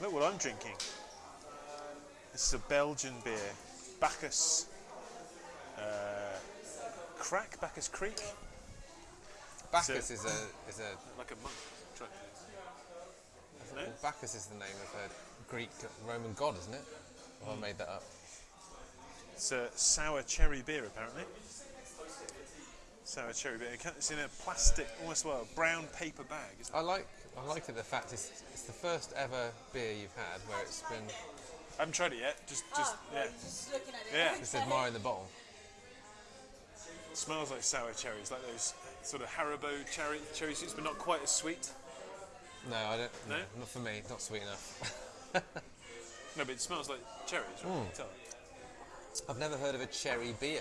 Look what I'm drinking. This is a Belgian beer, Bacchus. Uh, Crack, Bacchus Kriek. Bacchus So- is a is a Like a monk. Isn't it? Bacchus is the name of a Greek Roman god, isn't it? Or I made that up. It's a sour cherry beer, apparently. Sour cherry beer. It's in a plastic, almost well, brown paper bag. Isn't I like I like it the fact it's it's the first ever beer you've had where it's been? I haven't tried it yet. Just, just Oh, yeah. Just looking at it. Yeah. just admiring the bottle. It smells like sour cherries, like those sort of Haribo cherry cherry sweets, but not quite as sweet. No, I don't. No, No? not for me. Not sweet enough. No, but it smells like cherries. Right? You can tell. I've never heard of a cherry beer.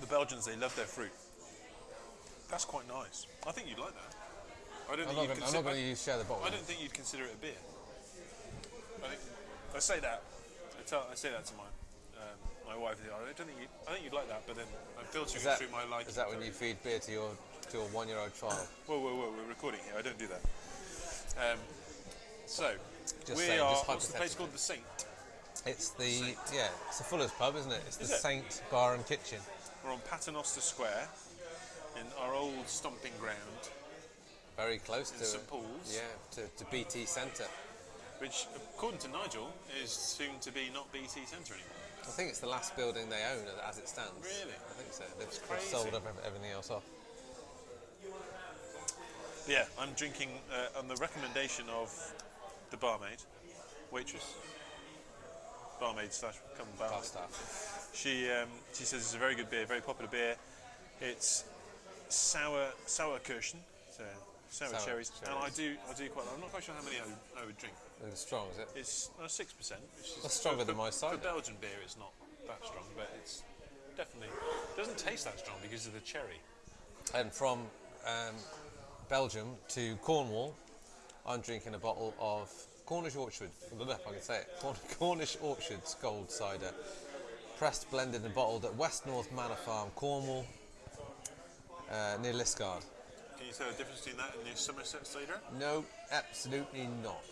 The Belgians, they love their fruit. That's quite nice. I think you'd like that. I don't I'm think not you'd gonna, I'm consider. not going to share the bottle. I don't think you'd consider it a beer. I think I say that. I tell. I say that to my um, my wife. I don't think you. I think you'd like that, but then I'm filtering Is that, it through my liking. is that when you feed beer to your to your one-year-old child? Whoa, whoa, whoa! We're recording here. I don't do that. Um, so Just we saying, are. just what's the place called? The Saint. It's the yeah, it's the Fuller's pub, isn't it? It's the it? Saint Bar and Kitchen. We're on Paternoster Square, in our old stomping ground, Very close in to St Paul's. yeah to, to BT Centre. which, according to Nigel, is soon to be not BT Centre anymore. I think it's the last building they own as it stands. Really? I think so. They've, sold ev- everything else off. Yeah, I'm drinking uh, on the recommendation of the barmaid, waitress, barmaid slash come Bar barmaid. staff. She um, she says it's a very good beer, very popular beer. It's sour sour Kirschen, so sour, Sour cherries, and I do I do quite. I'm not quite sure how many I would, I would drink. It's strong, is it? It's six percent, which is That's stronger for, than my For cider. Belgian beer, it's not that strong, but it's definitely doesn't taste that strong because of the cherry. And from um, Belgium to Cornwall, I'm drinking a bottle of Cornish Orchard. I don't if I can say it. Cornish Orchards Gold Cider, pressed, blended, and bottled at West North Manor Farm, Cornwall, uh, near Liskeard. Can you tell the difference between that and the Somerset cider? No, absolutely not.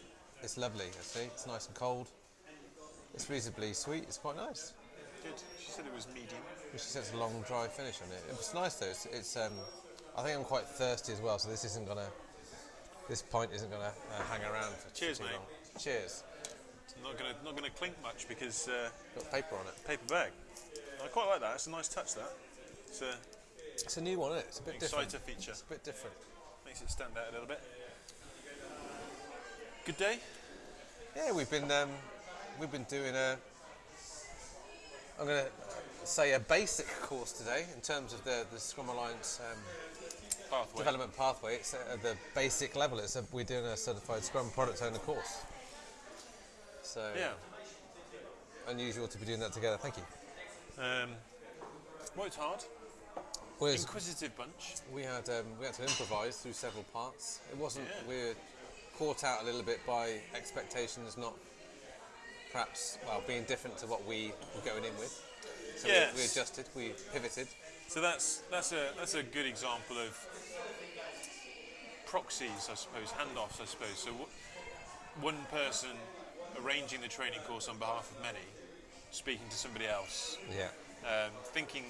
It's lovely, I see. It's nice and cold. It's reasonably sweet. It's quite nice. Good. She said it was medium. She says a long dry finish on it. It's nice though. It's, it's um, I think I'm quite thirsty as well, so this isn't gonna. This pint isn't gonna uh, hang around for Cheers, too mate. long. Cheers. It's not gonna not gonna clink much because uh, Got paper on it. paper bag. I quite like that. It's a nice touch. That it's a It's a new one, isn't it? It's a bit different. exciter feature. It's a bit different. Makes it stand out a little bit. Good day. Yeah, we've been um, we've been doing a. I'm gonna say a basic course today in terms of the the Scrum Alliance um, Pathway. development pathway. It's at the basic level. It's a, we're doing a certified Scrum product owner course. So Yeah. unusual to be doing that together. Thank you. Um, worked hard. It's- Inquisitive bunch. we had um, we had to improvise through several parts. It wasn't Yeah. we were caught out a little bit by expectations, not perhaps well being different to what we were going in with. So we- we, adjusted, we pivoted. So that's that's a that's a good example of proxies, I suppose, handoffs, I suppose. So one person arranging the training course on behalf of many, speaking to somebody else, Yeah. um, thinking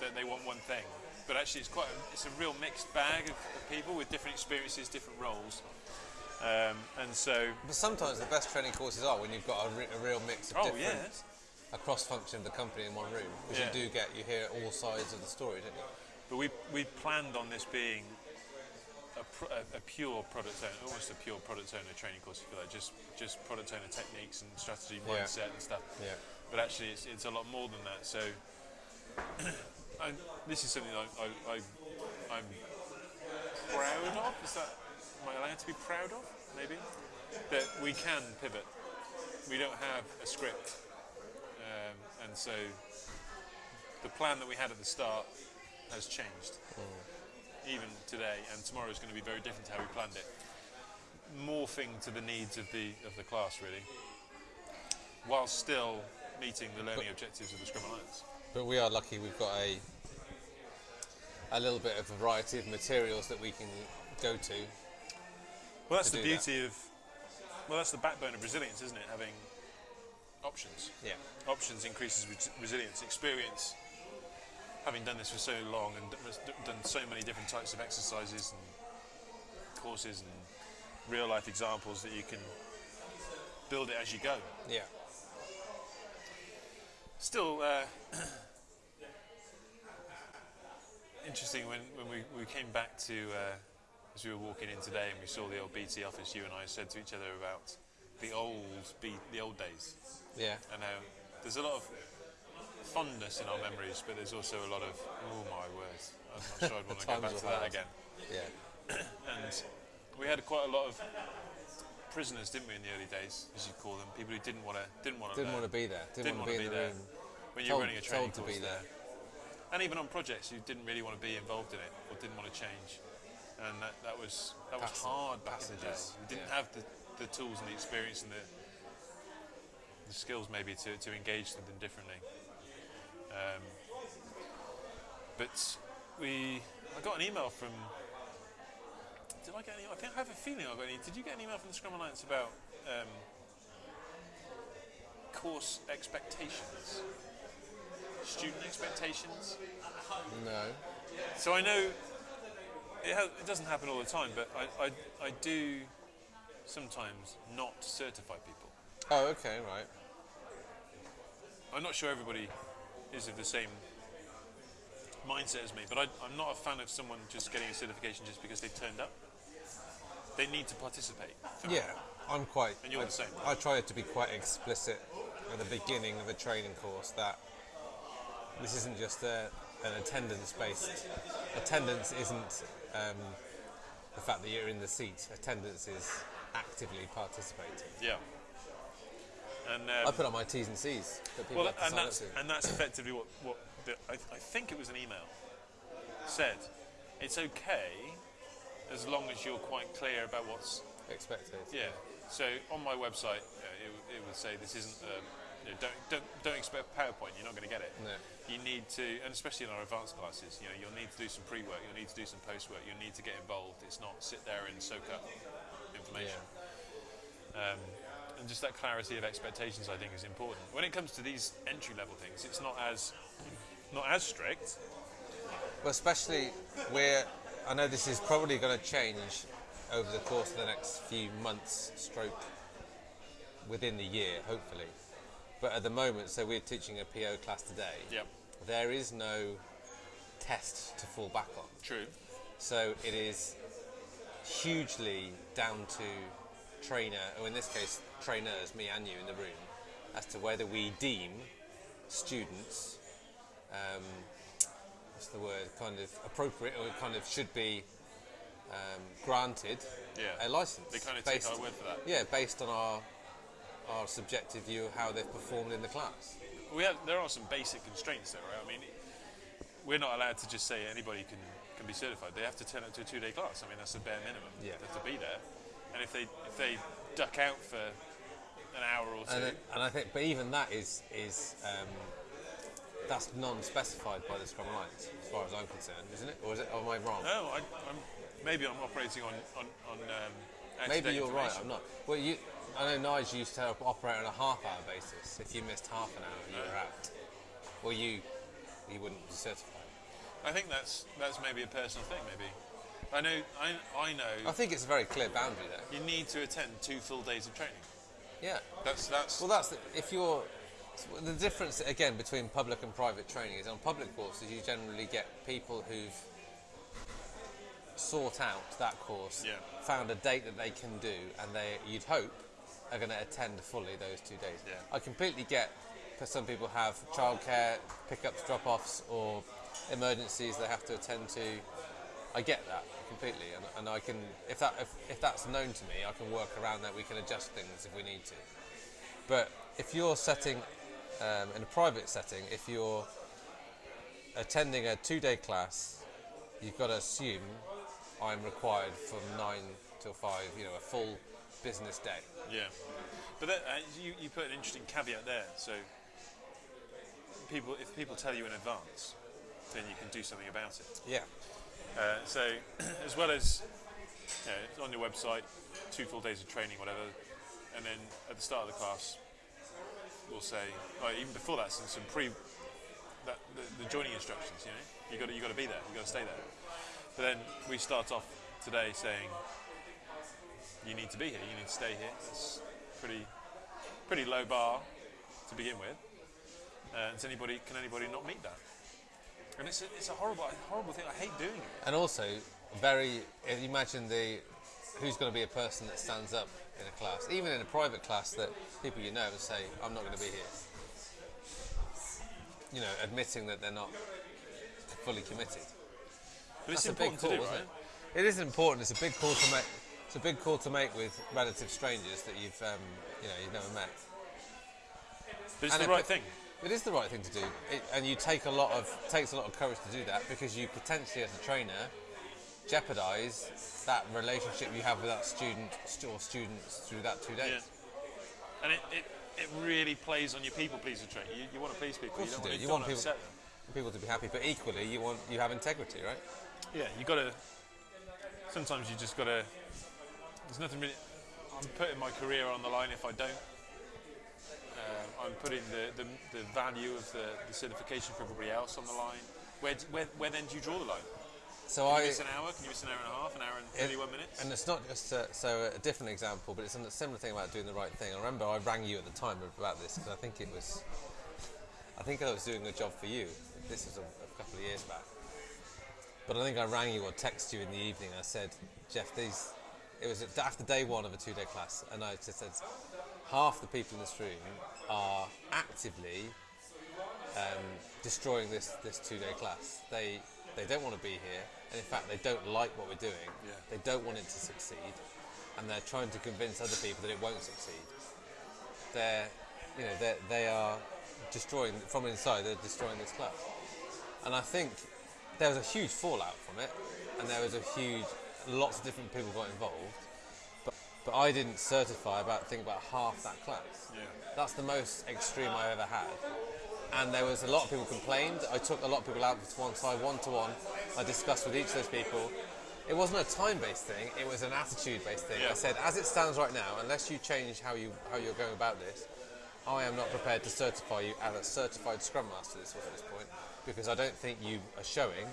that they want one thing, but actually it's quite a, it's a real mixed bag of, of people with different experiences, different roles, um, and so But sometimes the best training courses are when you've got a, re- a real mix of oh different, yes, a cross function of the company in one room. Because Yeah. you do get, you hear all sides of the story, don't you? but we we planned on this being. A, a, a pure product owner, almost a pure product owner training course, if you like, just just product owner techniques and strategy, Yeah. mindset and stuff. Yeah. But actually, it's, it's a lot more than that. So, I, this is something I, I, I, I'm proud of. Is that am I allowed to be proud of? Maybe that we can pivot. We don't have a script, um, and so the plan that we had at the start has changed. Even today, and tomorrow is going to be very different to how we planned it. Morphing to the needs of the of the class, really, while still meeting the learning objectives of the Scrum Alliance. But we are lucky we've got a a little bit of variety of materials that we can go to. Well, that's to the do that. beauty of well, that's the backbone of resilience, isn't it? Having options. Yeah. Options increases res- resilience. Experience, having done this for so long and done so many different types of exercises and courses and real life examples that you can build it as you go. Yeah. Still uh, interesting when, when we, we came back to, uh, as we were walking in today and we saw the old BT office, you and I said to each other about the old, B, the old days. Yeah. And how there's a lot of fondness in our memories, but there's also a lot of, oh my word, I'm not sure I'd want to go back to that hard. again. Yeah. And we had quite a lot of prisoners, didn't we, in the early days, as you call them, people who didn't want to didn't want to Didn't want to be there. Didn't, want to be in the there. room. when you were Told, running a training told to be there. and even on projects you didn't really want to be involved in it or didn't want to change and that, that was that was hard back in the day passages, we didn't yeah. have the, the tools and the experience and the the skills maybe to, to engage them differently um, but we I got an email from did I get any I think I have a feeling I got any did you get an email from the Scrum Alliance about um, course expectations student expectations No. so I know it, it doesn't happen all the time, but I, I, I do sometimes not certify people. Oh, okay, right. I'm not sure everybody is of the same mindset as me, but I, I'm not a fan of someone just getting a certification just because they turned up. They need to participate. Yeah, I'm quite. And you're I, the same. I try to be quite explicit at the beginning of a training course that this isn't just a, an attendance-based. Attendance isn't um, the fact that you're in the seat. Attendance is actively participating. Yeah. And I um, put on my T's and C's that well, and that's and that's effectively what what the, I, I think it was an email said. It's okay as long as you're quite clear about what's Expected. Yeah. So on my website, uh, it, it would say this isn't. Um, you know, don't don't don't expect PowerPoint. You're not going to get it. No. You need to, and especially in our advanced classes, you know, you'll need to do some pre-work. You'll need to do some post-work. You'll need to get involved. It's not sit there and soak up information. Um, and just that clarity of expectations, I think, is important. When it comes to these entry-level things, it's not as not as strict. Well, especially where I know this is probably going to change over the course of the next few months, stroke within the year, hopefully. But at the moment, so we're teaching a PO class today. Yep. There is no test to fall back on. True. So it is hugely down to trainer, or in this case, trainers, me and you in the room, as to whether we deem students, um, what's the word, kind of appropriate or kind of should be um, granted Yeah. a license. They kind of take based- our word for that. Yeah, based on our our subjective view of how they've performed in the class. We have, there are some basic constraints there, right? I mean, we're not allowed to just say anybody can, can be certified. They have to turn up to a two-day class. I mean, that's the bare minimum. Yeah. They have to be there. And if they if they duck out for an hour or two, And, it- and I think, but even that is is um, that's non-specified by the Scrum Alliance, as far as I'm concerned, isn't it? Or is it? Or am I wrong? no, I, I'm maybe I'm operating on on on. Um, Maybe you're right. I'm not. Well, you. I know Nige used to operate on a half-hour basis. If you missed half an hour, you were out. Well, you you wouldn't be certified. I think that's that's maybe a personal thing. Maybe I know I I know I think it's a very clear boundary there. you need to attend two full days of training. Yeah. That's that's Well, that's the, if you're the difference again between public and private training is on public courses you generally get people who've sought out that course, Yeah. found a date that they can do, and they you'd hope are going to attend fully those two days. Yeah. I completely get because some people have childcare, pickups, drop-offs, or emergencies they have to attend to. I get that completely, and, and I can if that if, if that's known to me, I can work around that. We can adjust things if we need to. But if you're setting um, in a private setting, if you're attending a two-day class, you've got to assume I'm required from nine till five. You know, a full business day. Yeah, but that, uh, you, you put an interesting caveat there. So people, if people tell you in advance, then you can do something about it. Yeah. Uh, so as well as you know, on your website, two full days of training, whatever. and then at the start of the class, we'll say, oh, even before that, some, some pre, that, the, the joining instructions. You know, you got you got to be there. You got to stay there. But then we start off today saying, you need to be here. You need to stay here. It's pretty pretty low bar to begin with. Uh, does anybody can anybody not meet that? And it's a, it's a horrible horrible thing. I hate doing it. And also, very. Imagine the who's going to be a person that stands up in a class, even in a private class that people you know and say, "I'm not going to be here." You know, admitting that they're not fully committed. But it's That's a big important call, to do, right? it? It is important. It's a big call to make. It's a big call to make with relative strangers that you've, um, you know, you've never met. But it's And the it right thing. It is the right thing to do, it, and you take a lot of takes a lot of courage to do that because you potentially, as a trainer, jeopardise that relationship you have with that student or students through that two days. Yeah. And it, it, it really plays on your people pleaser trait. You, you want to please people. course you don't, do. want, You want people- upset them. People to be happy, but equally, you want you have integrity, right? Yeah, you got to. Sometimes you just got to. There's nothing really. I'm putting my career on the line if I don't. Um, I'm putting the, the, the value of the, the certification for everybody else on the line. Where, where, where then do you draw the line? So Can I you miss an hour? Can you miss an hour and a half? An hour and 31 minutes? And it's not just uh, so a different example, but it's a similar thing about doing the right thing. I remember I rang you at the time about this because I think it was, I think I was doing a job for you. This was a, a couple of years back, but I think I rang you or texted you in the evening. I said, Jeff, these. It was after day one of a two-day class, and I just said, half the people in this room are actively um, destroying this, this two-day class. They they don't want to be here, and in fact, they don't like what we're doing. Yeah. They don't want it to succeed, and they're trying to convince other people that it won't succeed. They're, you know, they they are destroying from inside. They're destroying this class, and I think there was a huge fallout from it, and there was a huge, lots of different people got involved. But but I didn't certify about think about half that class. Yeah. That's the most extreme I've ever had. And there was a lot of people complained. I took a lot of people out to one side, one to one. I discussed with each of those people. It wasn't a time-based thing. It was an attitude-based thing. Yeah. I said, as it stands right now, unless you change how you how you're going about this, I am not prepared to certify you as a certified Scrum Master. This at this point because I don't think you are showing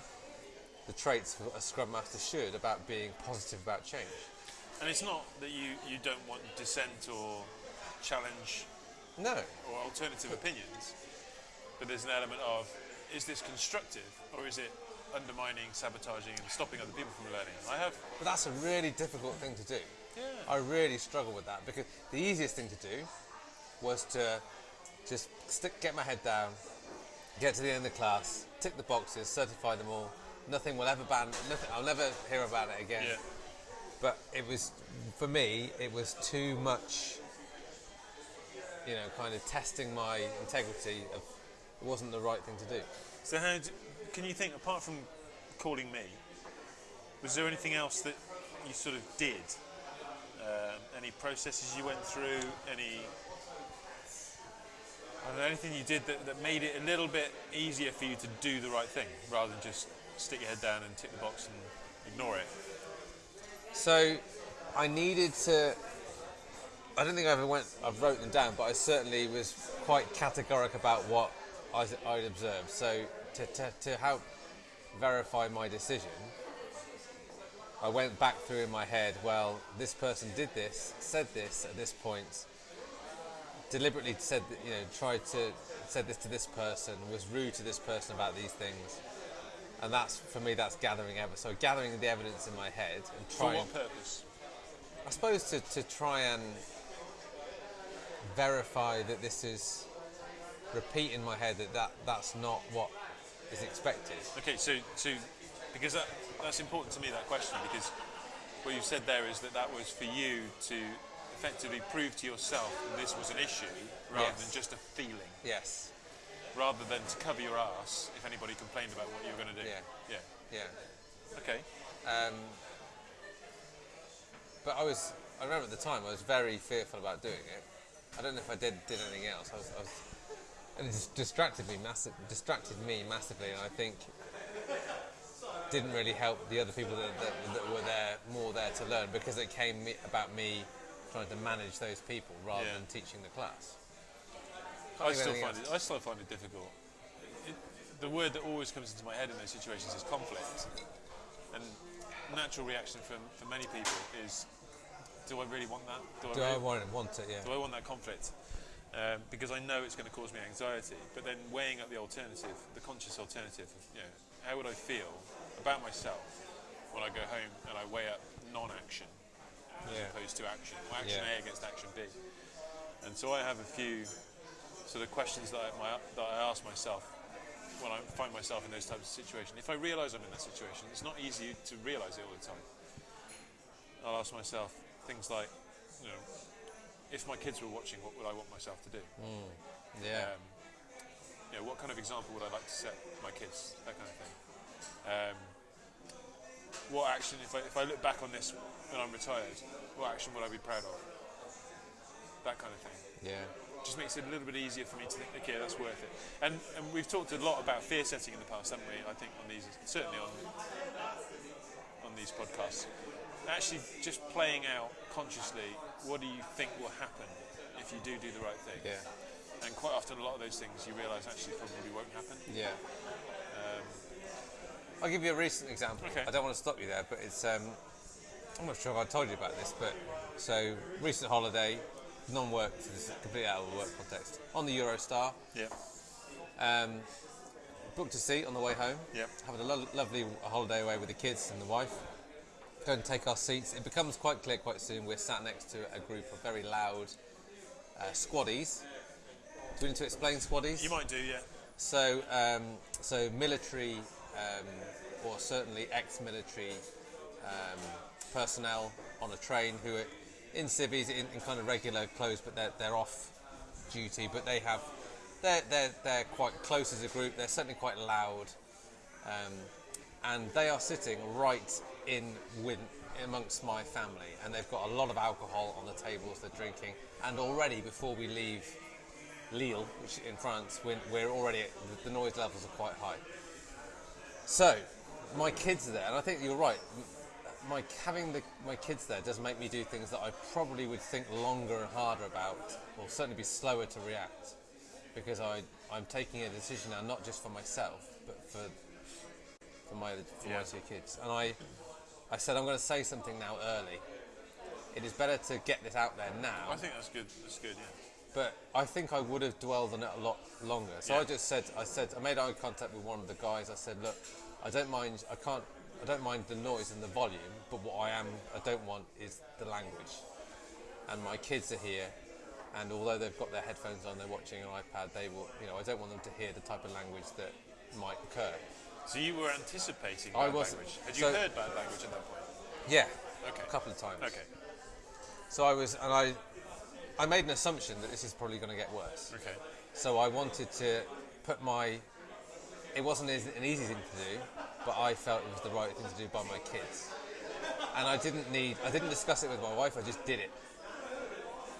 the traits a Scrum Master should about being positive about change. And it's not that you, you don't want dissent or challenge No, or alternative opinions, but there's an element of is this constructive or is it undermining, sabotaging, and stopping other people from learning? I have. But that's a really difficult thing to do. Yeah. I really struggle with that because the easiest thing to do was to just stick, get my head down, get to the end of the class, tick the boxes, certify them all. Nothing will ever ban. Nothing. I'll never hear about it again. Yeah. But it was, for me, it was too much. You know, kind of testing my integrity. Of, it wasn't the right thing to do. So how d can you think apart from calling me? Was there anything else that you sort of did? Um, any processes you went through? Any? I don't know, anything you did that, that made it a little bit easier for you to do the right thing rather than just stick your head down and tick the box and ignore it? So I needed to. I don't think I ever went. I've wrote them down, but I certainly was quite categoric about what I, I'd observed. So to, to, to help verify my decision, I went back through in my head. Well, this person did this, said this at this point. Deliberately said, you know, tried to said this to this person, was rude to this person about these things, and that's for me. That's gathering evidence. So gathering the evidence in my head and trying. For what purpose? I suppose to, to try and verify that this is repeat in my head that, that that's not what is expected. Okay, so so because that that's important to me that question because what you said there is that that was for you to effectively prove to yourself that this was an issue rather Yes. than just a feeling, Yes. rather than to cover your ass if anybody complained about what you were going to do. Yeah. Yeah. Yeah. Okay. Um, but I was, I remember at the time I was very fearful about doing it. I don't know if I did did anything else. I was, I was and it distracted me massive, distracted me massively, and I think didn't really help the other people that, that, that were there more there to learn because it came me, about me trying to manage those people rather Yeah. than teaching the class. I think still find it. I still find it difficult. It, the word that always comes into my head in those situations is conflict, and natural reaction from for many people is, do I really want that? Do I I really, want it? Want it? Yeah. do I want that conflict? Um, because I know it's going to cause me anxiety. But then weighing up the alternative, the conscious alternative, of, you know, how would I feel about myself when I go home and I weigh up non-action as Yeah. opposed to action, or action Yeah. A against action B. And so I have a few sort of questions that I, my, that I ask myself when I find myself in those types of situations. If I realise I'm in that situation, it's not easy to realise it all the time. I'll ask myself things like, you know, if my kids were watching, what would I want myself to do? Yeah. Um, you know, what kind of example would I like to set my kids? That kind of thing. Um, what action, if I, if I look back on this when I'm retired, what action would I be proud of? That kind of thing. yeah. Just makes it a little bit easier for me to think, okay, that's worth it. And and we've talked a lot about fear setting in the past, haven't we? I think on these, certainly on on these podcasts. Actually, just playing out consciously, what do you think will happen if you do do the right thing? Yeah. And quite often, a lot of those things you realise actually probably won't happen. Yeah. I'll give you a recent example. Okay. I don't want to stop you there, but it's. Um, I'm not sure if I told you about this, but so recent holiday, non-work, so this is completely out of the work context. On the Eurostar, Yeah. um, booked a seat on the way home. Yep. Having a lo- lovely holiday away with the kids and the wife. Go and take our seats. It becomes quite clear quite soon. We're sat next to a group of very loud uh, squaddies. Do we need to explain squaddies? You might do, yeah. So, um, so military, um, or certainly ex-military um, personnel on a train who are in civvies in, in kind of regular clothes, but they're, they're off duty. But they have, they're, they're, they're quite close as a group. They're certainly quite loud, um, and they are sitting right in with amongst my family, and they've got a lot of alcohol on the tables. They're drinking, and already before we leave Lille, which in France, we're, we're already the noise levels are quite high. So, my kids are there, and I think you're right. My having the, my kids there does make me do things that I probably would think longer and harder about, or certainly be slower to react, because I I'm taking a decision now not just for myself, but for for my for Yeah. my two kids. And I I said I'm going to say something now early. It is better to get this out there now. I think that's good. That's good, yeah. But I think I would have dwelled on it a lot longer. So Yeah. I just said, I said, I made eye contact with one of the guys. I said, look, I don't mind, I can't, I don't mind the noise and the volume, but what I am, I don't want is the language. And my kids are here, and although they've got their headphones on, they're watching an iPad. They will, you know, I don't want them to hear the type of language that might occur. So you were anticipating I bad wasn't. language. Had you So- heard bad language at that point? Yeah, Okay. a couple of times. Okay. So I was, and I, I made an assumption that this is probably going to get worse. Okay. So I wanted to put my. It wasn't an easy thing to do, but I felt it was the right thing to do by my kids. And I didn't need. I didn't discuss it with my wife. I just did it.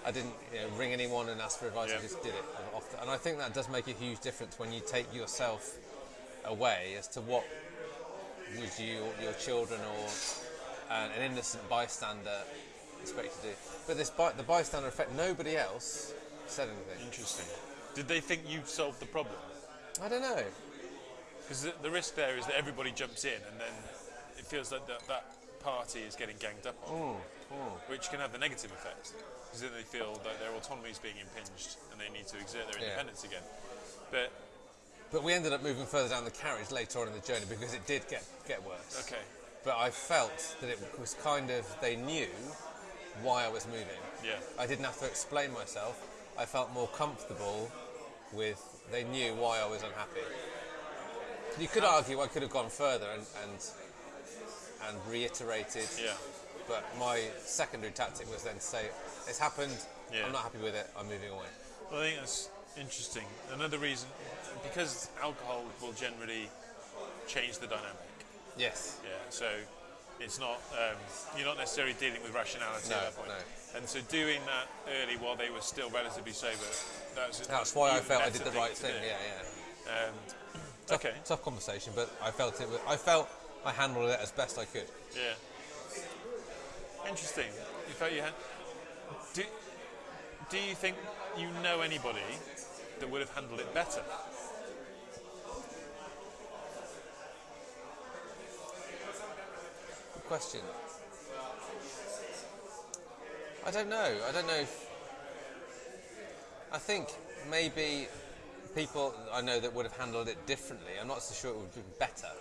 I didn't you know, ring anyone and ask for advice. Yeah. I just did it. And I think that does make a huge difference when you take yourself away as to what would you, your children, or an, an innocent bystander expect to do. But this by, the bystander effect, nobody else said anything. Interesting. Did they think you solved the problem? I don't know. Because the, the risk there is that everybody jumps in and then it feels like that, that party is getting ganged up on, hmm, hmm. which can have the negative effect. Because then they feel that their autonomy is being impinged and they need to exert their Yeah. independence again. But, But we ended up moving further down the carriage later on in the journey because it did get get worse. okay, But I felt that it was kind of they knew why I was moving. yeah. I didn't have to explain myself. I felt more comfortable with they knew why I was unhappy. You could argue I could have gone further and and, and reiterated. Yeah. But my secondary tactic was then to say, "It's happened. Yeah. I'm not happy with it. I'm moving away." Well, I think that's interesting. Another reason, because alcohol will generally change the dynamic. Yes. Yeah, so it's not um, you're not necessarily dealing with rationality No, at that point. no. And so doing that early while they were still relatively sober, that's That's why I felt I did the right to thing. Yeah, yeah. Um, Tough, okay. tough conversation, but I felt it. Was, I felt I handled it as best I could. Yeah. Interesting. You felt you had. Do, do you think you know anybody that would have handled it better? Question. I don't know. I don't know if. I think maybe people I know that would have handled it differently. I'm not so sure it would have been better.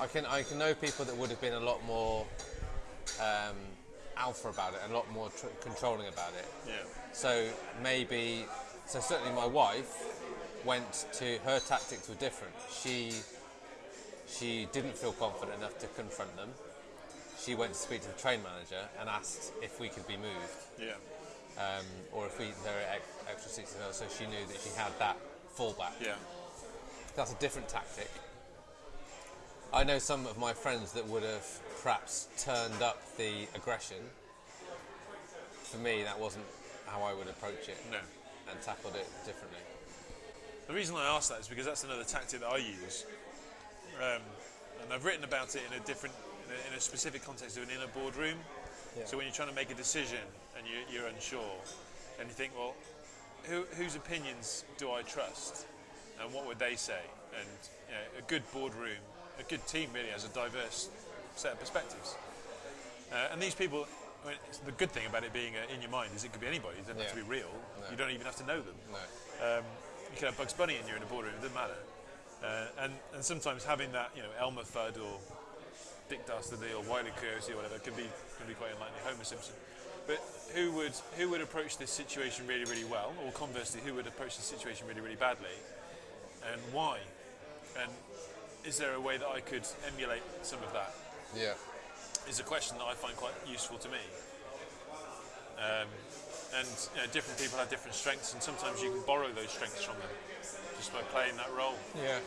I can I can know people that would have been a lot more um, alpha about it, a lot more tr- controlling about it. Yeah. So maybe, so certainly my wife went to her tactics were different. She she didn't feel confident enough to confront them. She went to speak to the train manager and asked if we could be moved, Yeah. um, or if we there were ex- extra seats available. So she knew that she had that fallback. Yeah. That's a different tactic. I know some of my friends that would have perhaps turned up the aggression. For me, that wasn't how I would approach it No. and tackled it differently. The reason I ask that is because that's another tactic that I use, um, and I've written about it in a different, in a, specific context of an inner boardroom. So when you're trying to make a decision and you, you're unsure, and you think, well, who, whose opinions do I trust, and what would they say? And you know, a good boardroom, a good team really has a diverse set of perspectives. Uh, and these people, I mean, the good thing about it being uh, in your mind is it could be anybody. It doesn't have to be real. No. You don't even have to know them. No. Um, you can have Bugs Bunny in you're in a boardroom, it doesn't matter. Uh, and, and sometimes having that, you know, Elmer Fudd or Dick Dastardly or Wiley Coyote or whatever can be can be quite unlikely. Homer Simpson. But who would who would approach this situation really really well, or conversely, who would approach the situation really really badly, and why? And is there a way that I could emulate some of that? Yeah. Is a question that I find quite useful to me. Um, and you know, different people have different strengths, and sometimes you can borrow those strengths from them just by playing that role. Yeah.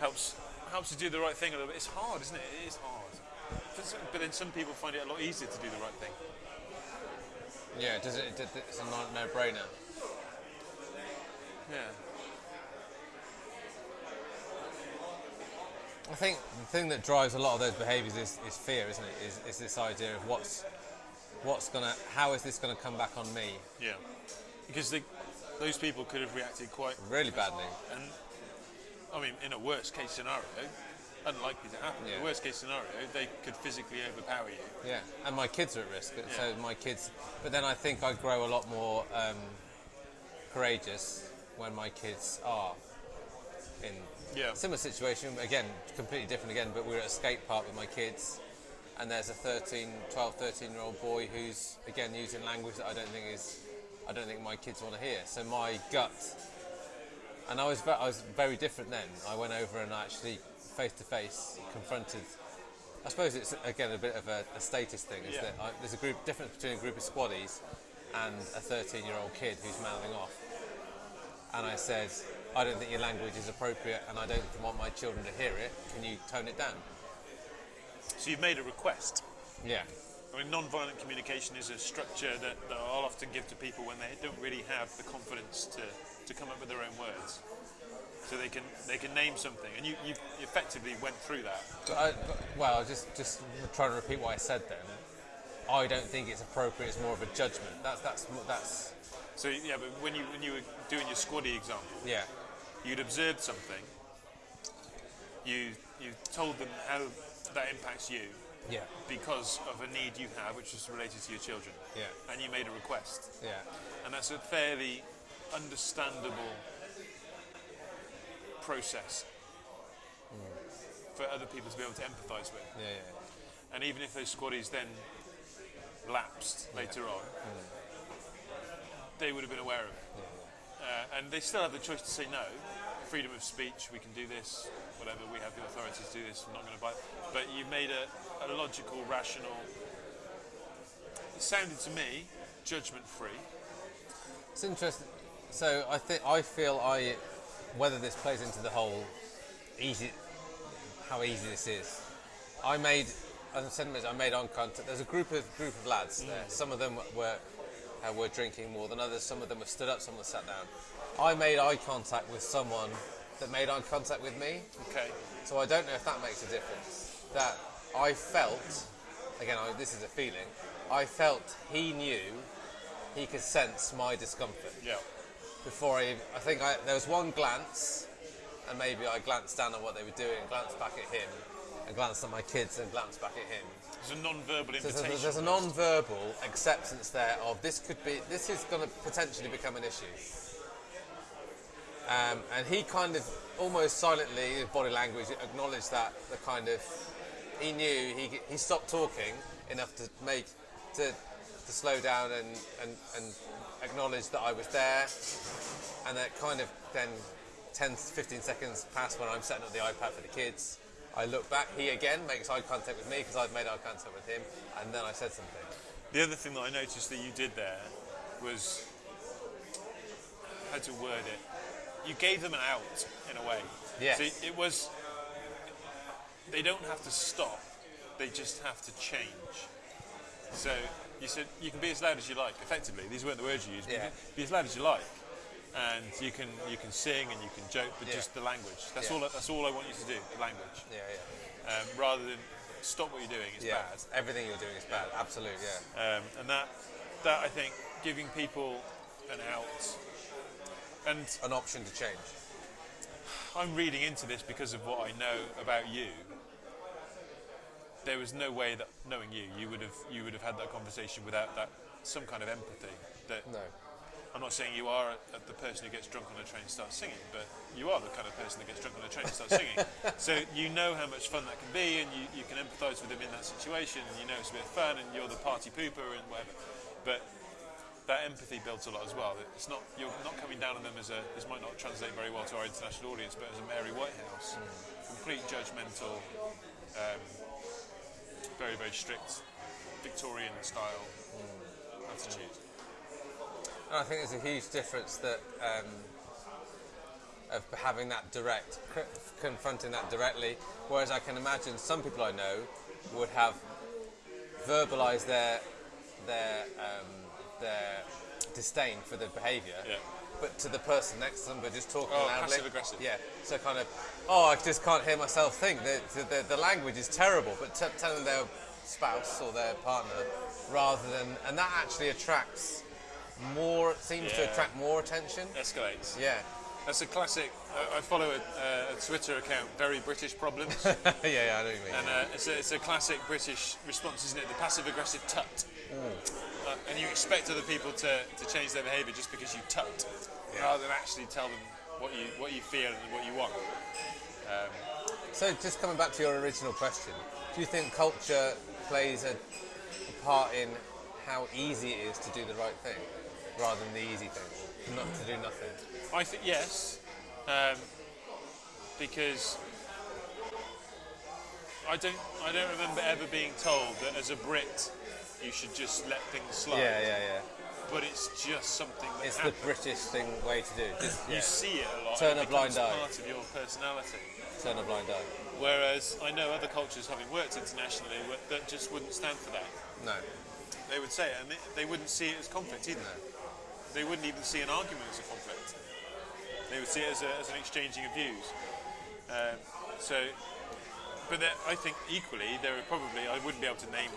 helps helps you do the right thing a little bit. It's hard, isn't it? It is hard. But then some people find it a lot easier to do the right thing. Yeah. Does it? it- It's a no- no-brainer. Yeah. I think the thing that drives a lot of those behaviours is, is fear, isn't it? Is, is this idea of what's what's gonna, how is this gonna come back on me Yeah. Because they, those people could have reacted quite, really badly? and I mean, in a worst case scenario, unlikely to happen. In Yeah. a worst case scenario, they could physically overpower you. Yeah, and my kids are at risk. but So my kids, but then I think I grow a lot more um, courageous when my kids are in Yeah. similar situation. Again, completely different again. But we're at a skate park with my kids, and there's a 13, 12, 13 year old boy who's again using language that I don't think is, I don't think my kids want to hear. So my gut, and I was I was very different then. I went over and I actually face to face confronted. I suppose it's again a bit of a, a status thing. Is Yeah. that I, there's a group difference between a group of squaddies and a 13 year old kid who's mouthing off. And I said, I don't think your language is appropriate, and I don't want my children to hear it. Can you tone it down? So you've made a request. Yeah. I mean, non-violent communication is a structure that, that I'll often give to people when they don't really have the confidence to, to come up with their own words. So they can they can name something, and you, you effectively went through that. I, well, just just trying to repeat what I said then. I don't think it's appropriate. It's more of a judgment. That's that's that's So yeah, but when you when you were doing your squaddy example, yeah, you'd observed something. You you told them how that impacts you yeah, because of a need you have, which is related to your children, yeah, and you made a request, yeah, and that's a fairly understandable process for other people to be able to empathise with. yeah, yeah. And even if those squaddies then lapsed later on, they would have been aware of it. Uh, and they still have the choice to say no. Freedom of speech, we can do this, whatever, we have the authority to do this, I'm not going to buy it. But you made a, a logical, rational, it sounded to me judgment free. It's interesting. So I think I feel I whether this plays into the whole easy how easy this is. I made as I said, I made on contact. There's a group of group of lads there. Some of them were uh, were drinking more than others. Some of them were stood up. Some were sat down. I made eye contact with someone that made eye contact with me. Okay. So I don't know if that makes a difference. That I felt again, I, this is a feeling. I felt he knew, he could sense my discomfort Yeah. Before I. I think I, there was one glance, and maybe I glanced down at what they were doing, glanced back at him, and glanced at my kids, and glanced back at him. There's a non-verbal So invitation. there's, there's a non-verbal acceptance there of this could be, this is going to potentially become an issue. Um, and he kind of almost silently, his body language acknowledged that the kind of he knew he he stopped talking enough to make to to slow down and and, and acknowledge that I was there, and that kind of then 10 15 seconds passed when I'm setting up the iPad for the kids. I look back, he again makes eye contact with me because I've made eye contact with him, and then I said something. The other thing that I noticed that you did there was how to word it. You gave them an out in a way. Yes. So it was. They don't have to stop. They just have to change. So you said you can be as loud as you like. Effectively, these weren't the words you used. but you Yeah. can Be as loud as you like, and you can you can sing and you can joke, but Yeah. just the language. That's Yeah. all. I- That's all I want you to do. The language, Yeah, yeah. um, rather than stop what you're doing. It's Yeah, bad. everything you're doing is bad. Absolutely. yeah. um, and that that I think giving people an out. And An option to change. I'm reading into this because of what I know about you. There was no way that knowing you, you would have you would have had that conversation without that some kind of empathy. That No. I'm not saying you are a, a- the person who gets drunk on a train and starts singing, but you are the kind of person that gets drunk on a train and starts singing. so you know how much fun that can be, and you, you can empathise with them in that situation. And you know it's a bit of fun, and you're the party pooper and whatever. But that empathy builds a lot as well. It's not you're not coming down on them as a. This might not translate very well to our international audience, but as a Mary Whitehouse, complete judgmental, um, very very strict, Victorian style attitude. And I think there's a huge difference that um, of having that direct, c- confronting that directly. Whereas I can imagine some people I know would have verbalised their their um, their disdain for the behaviour, Yeah. But to the person next to them, but just talking Oh, loudly. passive-aggressive. Yeah. So kind of, oh, I just can't hear myself think. The the, the, language is terrible, but t- telling their spouse or their partner rather than, and that actually attracts more. Seems to attract more attention. Escalates. Yeah. That's a classic. I I follow a, a Twitter account, Very British Problems, yeah, yeah, I know what you mean. and uh, it's, a, it's a classic British response, isn't it? The passive aggressive tut. Uh, and you expect other people to, to change their behaviour just because you tut, rather than actually tell them what you what you feel and what you want. So, just coming back to your original question, do you think culture plays a, a part in how easy it is to do the right thing, rather than the easy thing, not to do nothing? I think yes, um, because I don't I don't remember ever being told that as a Brit you should just let things slide. Yeah, yeah, yeah. But it's just something that It's the. British thing way to do. Just You see it a lot. Turn a blind eye. Part of your personality. turn a blind eye. Whereas I know other cultures, having worked internationally, that just wouldn't stand for that. No, They would say it, and they, wouldn't see it as conflict either. no. They wouldn't even see an argument as a conflict. They would see it as, a, as an exchanging of views. Um, so, but I think equally there are probably I wouldn't be able to name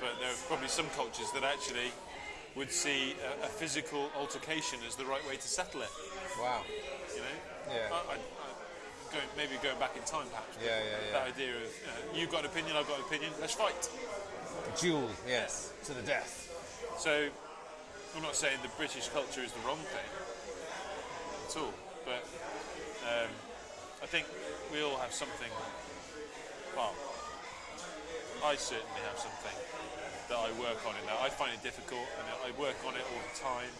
but there are probably some cultures that actually would see a, a physical altercation as the right way to settle it. Wow. You know, Yeah. I, I, I, going, maybe going back in time, perhaps. but Yeah, yeah, That idea of uh, you've got an opinion, I've got an opinion, let's fight. Duel, yes, to the death. So, I'm not saying the British culture is the wrong thing at all, but um, I think we all have something. Well, I certainly have something that I work on in that. I find it difficult, and I work on it all the time.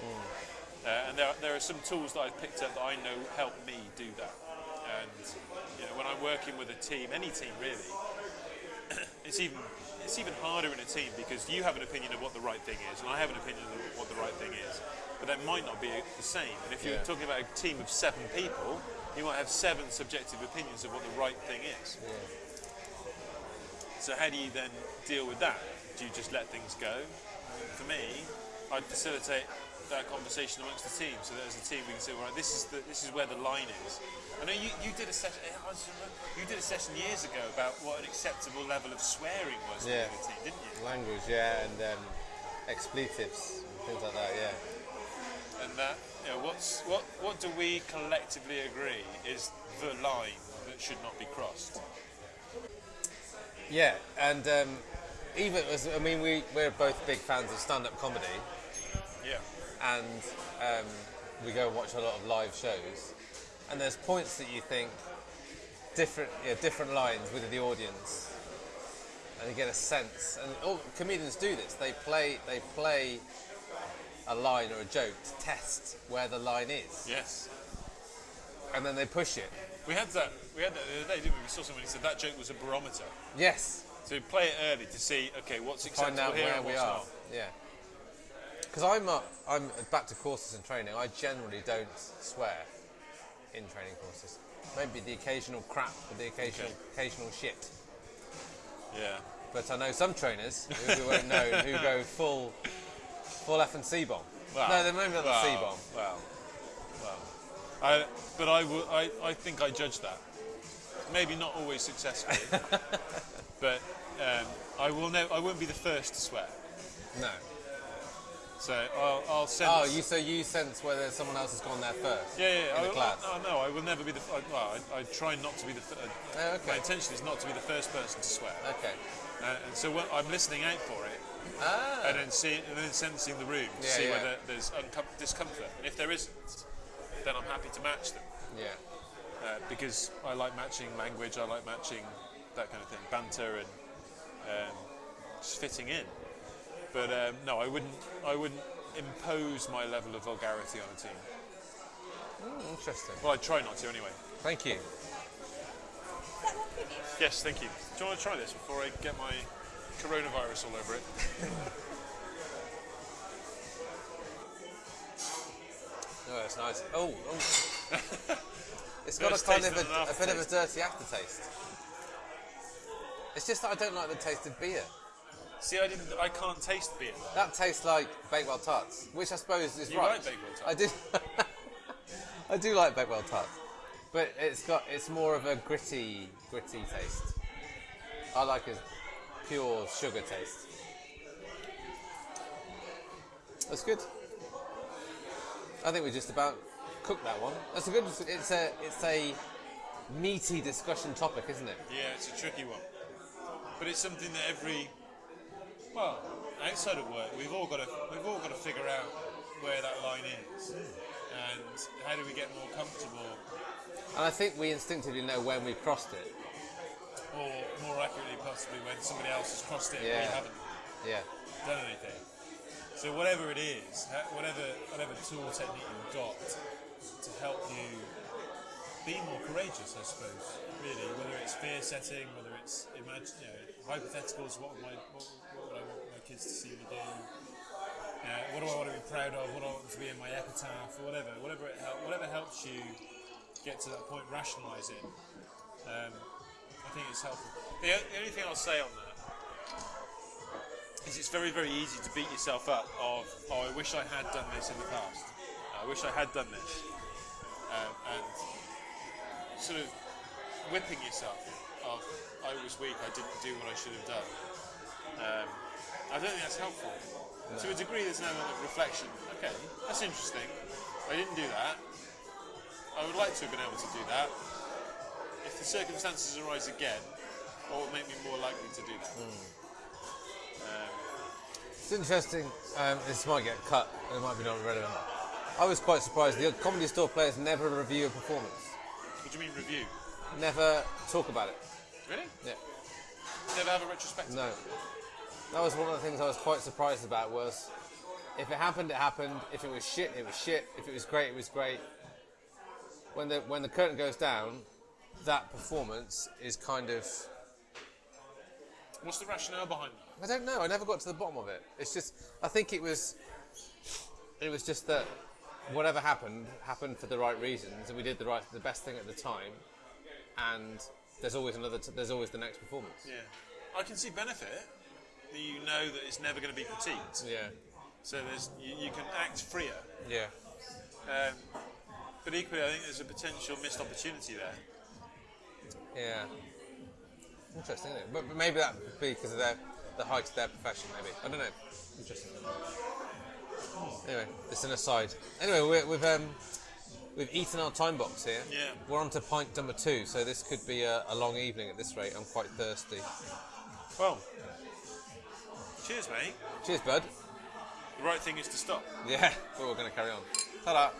Uh, and there, there are some tools that I've picked up that I know help me do that. And you know, when I'm working with a team, any team really, it's even it's even harder in a team because you have an opinion of what the right thing is, and I have an opinion of what the right thing is, but that might not be the same. And if you're Yeah. talking about a team of seven people, you might have seven subjective opinions of what the right thing is. So how do you then deal with that? Do you just let things go? For me, I'd facilitate that conversation amongst the team, so that as a team we can say, right, this is the this is where the line is. I know you, you did a session. You did a session years ago about what an acceptable level of swearing was Yeah. a team, didn't you? Language, yeah, and um, expletives, and things like that. Yeah. And that, you know, what's what what do we collectively agree is the line that should not be crossed? Yeah, and um, even as I mean, we we're both big fans of stand-up comedy, Yeah. and um, we go and watch a lot of live shows. And there's points that you think different, yeah, different lines with the audience, and you get a sense. And all comedians do this. They play, they play a line or a joke to test where the line is, Yes. and then they push it. We had that. We had that the other day, didn't we? We saw somebody who said that joke was a barometer. Yes, So play it early to see, okay, what's acceptable find out here where and we what's are. not. Yeah. Because I'm, uh, I'm back to courses and training. I generally don't swear in training courses. Maybe the occasional crap, or the occasional Okay. occasional shit. Yeah. But I know some trainers who, who won't know who go full, full F and C bomb. Well, no, they're maybe not the well, C bomb. Well, well. I, but I, will, I, I think I judge that. Maybe not always successfully, but um, I will. Ne- I won't be the first to swear. No. So I'll, I'll sense. Oh, you so you sense whether someone else has gone there first. Yeah, yeah. in I, the class. No, no, I will never be the. I, well, I, I try not to be the. Th- uh, Oh, okay. My intention is not to be the first person to swear, Okay. uh, and so when, I'm listening out for it, Ah. and then see, and then sensing the room to Yeah, see yeah. whether there's uncom- discomfort, and if there isn't, then I'm happy to match them. Yeah. uh, because I like matching language, I like matching that kind of thing, banter and um, just fitting in. But um, no, I wouldn't. I wouldn't impose my level of vulgarity on a team. Mm, interesting. Well, I try not to anyway. Thank you. Is that one finished? Yes, thank you. Do you want to try this before I get my coronavirus all over it? That's nice. Oh, oh. it's got a kind of a, a bit of a dirty aftertaste. It's just that I don't like the taste of beer. See, I didn't. I can't taste beer. That tastes like Bakewell tarts, which I suppose is You right. like Bakewell tarts? I do. I do like Bakewell tarts, but it's got it's more of a gritty, gritty taste. I like a pure sugar taste. That's good. I think we just about cooked that one. That's a good. It's a it's a meaty discussion topic, isn't it? Yeah, it's a tricky one, but it's something that every well outside of work we've all got to we've all got to figure out where that line is, and how do we get more comfortable, And I think we instinctively know when we've crossed it. or more accurately, possibly when somebody else has crossed it and we Yeah. haven't Yeah. done anything. So whatever it is, whatever whatever tool technique you've got to help you be more courageous, I suppose. Really, whether it's fear setting, whether it's imagine, you know, hypotheticals. What, would my, what, what would I want my kids to see me do? Uh, what do I want to be proud of? What do I want to be in my epitaph, or whatever. Whatever it help, whatever helps you get to that point, rationalise it. Um, I think it's helpful. The, the only thing I'll say on that it's very, very easy to beat yourself up of, oh, I wish I had done this in the past. I wish I had done this. Um, and sort of whipping yourself of, I was weak, I didn't do what I should have done. Um, I don't think that's helpful. To a degree, there's an element of reflection. Okay, that's interesting. I didn't do that. I would like to have been able to do that. If the circumstances arise again, what would make me more likely to do that? Um, It's interesting. Um, this might get cut. It might be not relevant. I was quite surprised. The comedy store players never review a performance. what do you mean review? Never talk about it. Really? Yeah. Never have a retrospective? No. That was one of the things I was quite surprised about. Was if it happened, it happened. If it was shit, it was shit. If it was great, it was great. When the when the curtain goes down, that performance is kind of What's the rationale behind that? I don't know. I never got to the bottom of it. It's just I think it was it was just that whatever happened happened for the right reasons, and we did the right the best thing at the time. And there's always another. T- there's always the next performance. Yeah. I can see benefit that you know that it's never going to be critiqued. Yeah. So there's you, you can act freer. Yeah. Um, but equally, I think there's a potential missed opportunity there. Yeah. Interesting, isn't it? But, but maybe that would be because of their the height of their profession. Maybe I don't know. Interesting. Anyway, it's an aside. Anyway, we're, we've um, we've eaten our time box here. Yeah. We're on to pint number two, so this could be a, a long evening at this rate. I'm quite thirsty. Well, cheers, mate. Cheers, bud. The right thing is to stop. Yeah, but we're going to carry on. Ta-da.